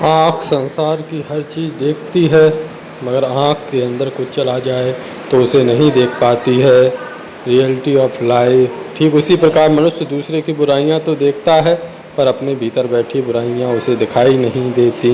आँख संसार की हर चीज़ देखती है, मगर आँख के अंदर कुछ चला जाए तो उसे नहीं देख पाती है। रियलिटी ऑफ़ लाइफ ठीक उसी प्रकार मनुष्य दूसरे की बुराइयाँ तो देखता है, पर अपने भीतर बैठी बुराइयाँ उसे दिखाई नहीं देती।